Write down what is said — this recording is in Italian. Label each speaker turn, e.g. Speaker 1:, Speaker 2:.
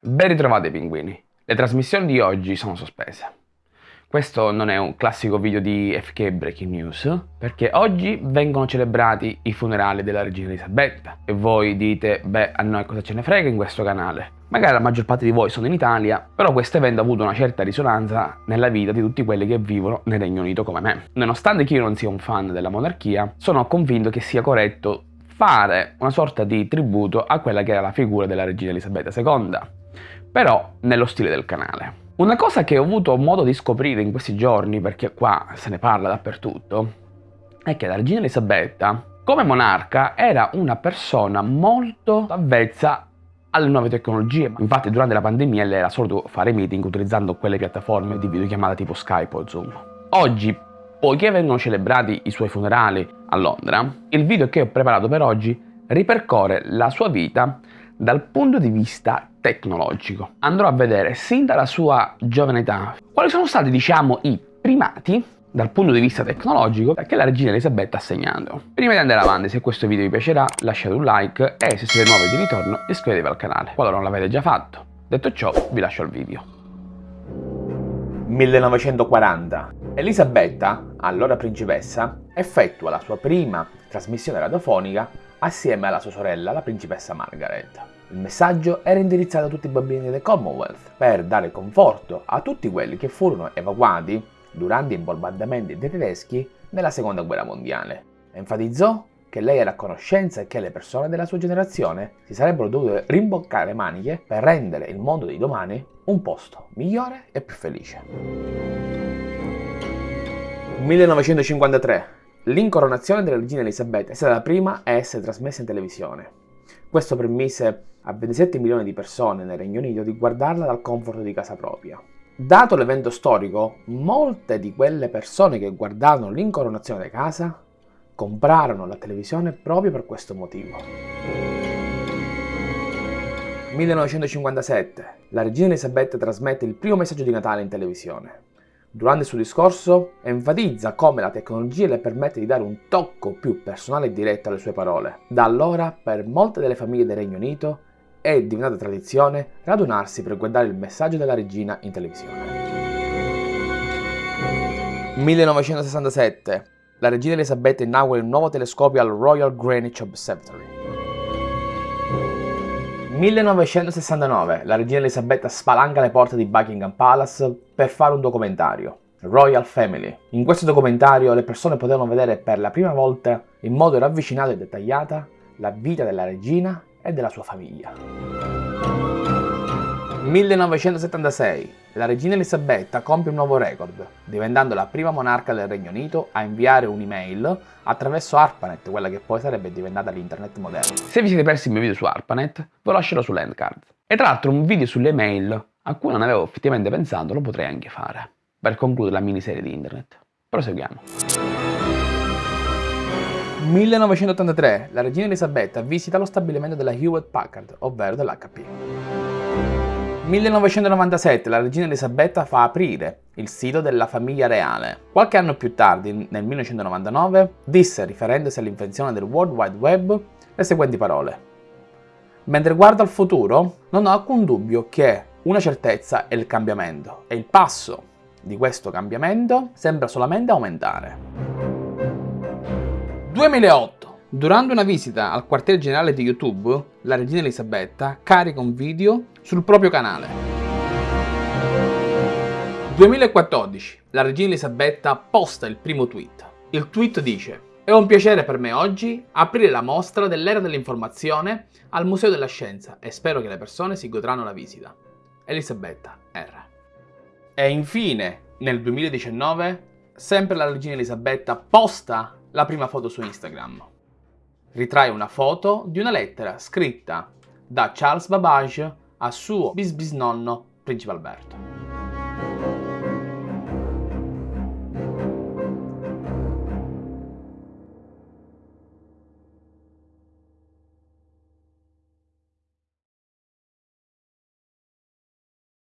Speaker 1: Ben ritrovati pinguini, le trasmissioni di oggi sono sospese. Questo non è un classico video di FK Breaking News, perché oggi vengono celebrati i funerali della regina Elisabetta e voi dite, beh, a noi cosa ce ne frega in questo canale? Magari la maggior parte di voi sono in Italia, però questo evento ha avuto una certa risonanza nella vita di tutti quelli che vivono nel Regno Unito come me. Nonostante che io non sia un fan della monarchia, sono convinto che sia corretto fare una sorta di tributo a quella che era la figura della regina Elisabetta II, però nello stile del canale. Una cosa che ho avuto modo di scoprire in questi giorni, perché qua se ne parla dappertutto, è che la regina Elisabetta, come monarca, era una persona molto avvezza alle nuove tecnologie. Infatti durante la pandemia lei era solito fare meeting utilizzando quelle piattaforme di videochiamata tipo Skype o Zoom. Oggi, poiché vengono celebrati i suoi funerali a Londra, il video che ho preparato per oggi ripercorre la sua vita dal punto di vista tecnologico. Andrò a vedere sin dalla sua giovane età quali sono stati, diciamo, i primati dal punto di vista tecnologico che la regina Elisabetta ha segnato. Prima di andare avanti, se questo video vi piacerà, lasciate un like e se siete nuovi di ritorno iscrivetevi al canale, qualora non l'avete già fatto. Detto ciò, vi lascio il video.
Speaker 2: 1940. Elisabetta, allora principessa, effettua la sua prima trasmissione radiofonica assieme alla sua sorella, la principessa Margaret. Il messaggio era indirizzato a tutti i bambini del Commonwealth per dare conforto a tutti quelli che furono evacuati durante i bombardamenti dei tedeschi nella seconda guerra mondiale. Enfatizzò che lei era a conoscenza e che le persone della sua generazione si sarebbero dovute rimboccare le maniche per rendere il mondo di domani un posto migliore e più felice. 1953 L'incoronazione della regina Elisabetta è stata la prima a essere trasmessa in televisione. Questo permise a 27 milioni di persone nel Regno Unito di guardarla dal comfort di casa propria. Dato l'evento storico, molte di quelle persone che guardavano l'incoronazione da casa comprarono la televisione proprio per questo motivo. 1957. La regina Elisabetta trasmette il primo messaggio di Natale in televisione. Durante il suo discorso enfatizza come la tecnologia le permette di dare un tocco più personale e diretto alle sue parole. Da allora, per molte delle famiglie del Regno Unito, è diventata tradizione radunarsi per guardare il messaggio della regina in televisione. 1967. La regina Elisabetta inaugura il nuovo telescopio al Royal Greenwich Observatory. 1969 la regina Elisabetta spalanca le porte di Buckingham Palace per fare un documentario, Royal Family. In questo documentario le persone potevano vedere per la prima volta in modo ravvicinato e dettagliata la vita della regina e della sua famiglia. 1976. La regina Elisabetta compie un nuovo record, diventando la prima monarca del Regno Unito a inviare un'email attraverso ARPANET, quella che poi sarebbe diventata l'internet moderno.
Speaker 1: Se vi siete persi il mio video su ARPANET, ve lo lascerò sull'endcard. E tra l'altro un video sulle mail a cui non avevo effettivamente pensato lo potrei anche fare, per concludere la miniserie di internet. Proseguiamo.
Speaker 2: 1983. La regina Elisabetta visita lo stabilimento della Hewlett Packard, ovvero dell'HP. 1997 la regina Elisabetta fa aprire il sito della famiglia reale. Qualche anno più tardi, nel 1999, disse, riferendosi all'invenzione del World Wide Web, le seguenti parole. Mentre guardo al futuro, non ho alcun dubbio che una certezza è il cambiamento e il passo di questo cambiamento sembra solamente aumentare. 2008 Durante una visita al quartier generale di YouTube, la regina Elisabetta carica un video sul proprio canale. 2014. La regina Elisabetta posta il primo tweet. Il tweet dice È un piacere per me oggi aprire la mostra dell'era dell'informazione al Museo della Scienza e spero che le persone si godranno la visita. Elisabetta R. E infine, nel 2019, sempre la regina Elisabetta posta la prima foto su Instagram ritrae una foto di una lettera scritta da Charles Babbage a suo bisbisnonno Principe Alberto.